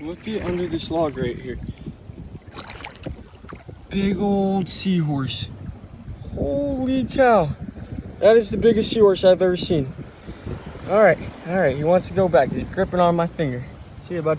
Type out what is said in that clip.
Looky under this log right here. Big old seahorse. Holy cow. That is the biggest seahorse I've ever seen. All right, all right, he wants to go back. He's gripping on my finger. See you, bud.